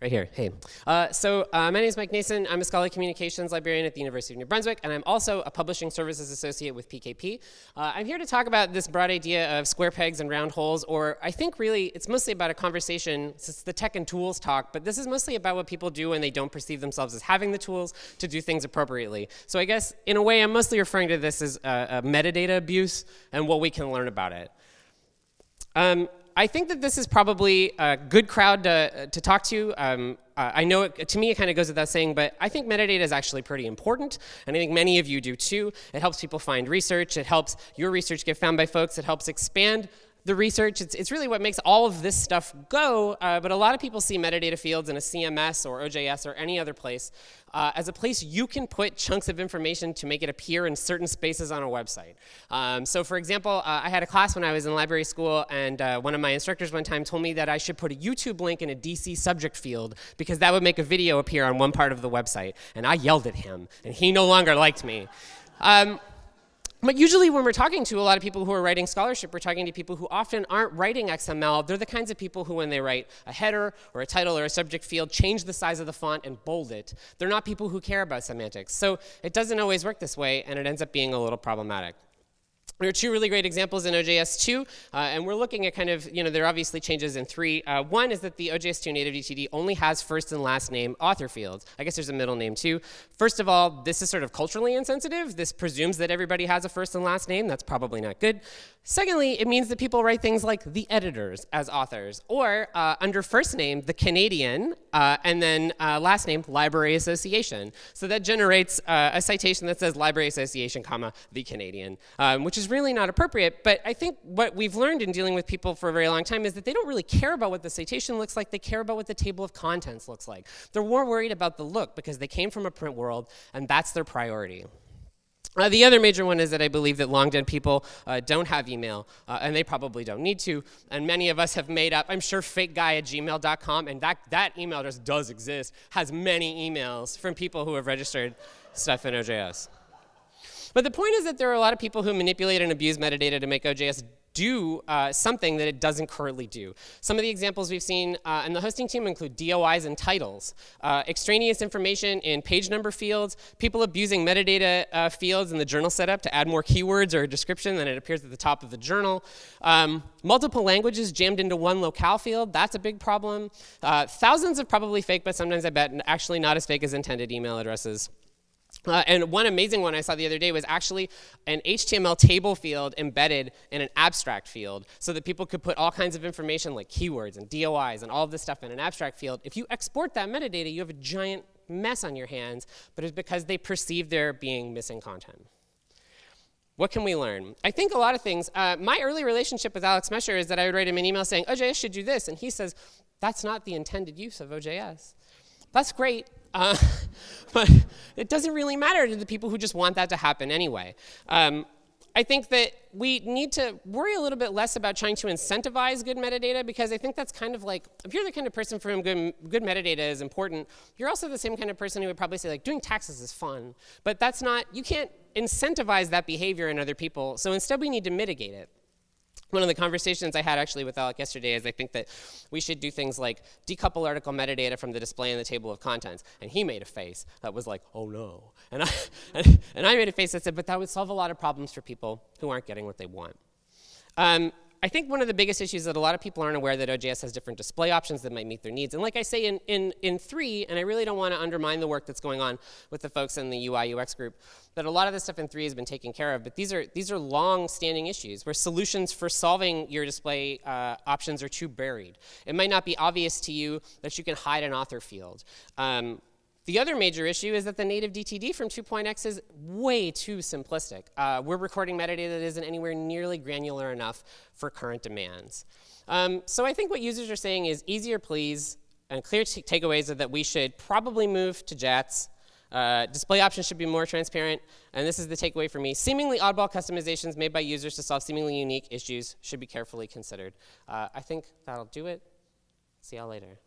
Right here, hey. Uh, so uh, my name is Mike Nason. I'm a scholarly communications librarian at the University of New Brunswick, and I'm also a publishing services associate with PKP. Uh, I'm here to talk about this broad idea of square pegs and round holes, or I think really it's mostly about a conversation, it's the tech and tools talk, but this is mostly about what people do when they don't perceive themselves as having the tools to do things appropriately. So I guess in a way I'm mostly referring to this as metadata abuse and what we can learn about it. Um, I think that this is probably a good crowd to, to talk to. Um, uh, I know it, to me it kind of goes without saying, but I think metadata is actually pretty important, and I think many of you do too. It helps people find research. It helps your research get found by folks. It helps expand the research. It's, it's really what makes all of this stuff go, uh, but a lot of people see metadata fields in a CMS or OJS or any other place uh, as a place you can put chunks of information to make it appear in certain spaces on a website. Um, so for example, uh, I had a class when I was in library school, and uh, one of my instructors one time told me that I should put a YouTube link in a DC subject field because that would make a video appear on one part of the website. And I yelled at him, and he no longer liked me. Um, but usually when we're talking to a lot of people who are writing scholarship, we're talking to people who often aren't writing XML. They're the kinds of people who when they write a header or a title or a subject field, change the size of the font and bold it. They're not people who care about semantics. So it doesn't always work this way, and it ends up being a little problematic. There are two really great examples in OJS 2, uh, and we're looking at kind of, you know, there are obviously changes in three. Uh, one is that the OJS 2 native DTD only has first and last name author fields. I guess there's a middle name too. First of all, this is sort of culturally insensitive. This presumes that everybody has a first and last name. That's probably not good. Secondly, it means that people write things like the editors as authors, or uh, under first name, the Canadian, uh, and then uh, last name, Library Association. So that generates uh, a citation that says Library Association, comma, the Canadian, um, which is really not appropriate. But I think what we've learned in dealing with people for a very long time is that they don't really care about what the citation looks like. They care about what the table of contents looks like. They're more worried about the look because they came from a print world, and that's their priority. Uh, the other major one is that I believe that long dead people uh, don't have email, uh, and they probably don't need to. And many of us have made up, I'm sure fake guy at gmail.com, and that, that email address does exist, has many emails from people who have registered stuff in OJS. But the point is that there are a lot of people who manipulate and abuse metadata to make OJS do uh, something that it doesn't currently do. Some of the examples we've seen uh, in the hosting team include DOIs and titles, uh, extraneous information in page number fields, people abusing metadata uh, fields in the journal setup to add more keywords or a description than it appears at the top of the journal, um, multiple languages jammed into one locale field, that's a big problem. Uh, thousands of probably fake, but sometimes I bet actually not as fake as intended email addresses. Uh, and one amazing one I saw the other day was actually an HTML table field embedded in an abstract field so that people could put all kinds of information like keywords and DOIs and all of this stuff in an abstract field. If you export that metadata, you have a giant mess on your hands, but it's because they perceive there being missing content. What can we learn? I think a lot of things. Uh, my early relationship with Alec Smecher is that I would write him an email saying, OJS should do this. And he says, that's not the intended use of OJS. That's great, uh, but it doesn't really matter to the people who just want that to happen anyway. Um, I think that we need to worry a little bit less about trying to incentivize good metadata because I think that's kind of like, if you're the kind of person for whom good, good metadata is important, you're also the same kind of person who would probably say like, doing taxes is fun. But that's not, you can't incentivize that behavior in other people. So instead we need to mitigate it one of the conversations I had actually with Alec yesterday is I think that we should do things like decouple article metadata from the display in the table of contents. And he made a face that was like, oh no. And I, and, I made a face that said, but that would solve a lot of problems for people who aren't getting what they want. Um, I think one of the biggest issues that a lot of people aren't aware that OJS has different display options that might meet their needs. And like I say in, in, in three, and I really don't want to undermine the work that's going on with the folks in the UI UX group, that a lot of this stuff in three has been taken care of, but these are, these are long-standing issues where solutions for solving your display uh, options are too buried. It might not be obvious to you that you can hide an author field. Um, the other major issue is that the native DTD from 2.x is way too simplistic. Uh, we're recording metadata that isn't anywhere nearly granular enough for current demands. Um, so I think what users are saying is easier please, and clear takeaways are that we should probably move to JATS. Uh, display options should be more transparent, and this is the takeaway for me. Seemingly oddball customizations made by users to solve seemingly unique issues should be carefully considered. Uh, I think that'll do it. See y'all later.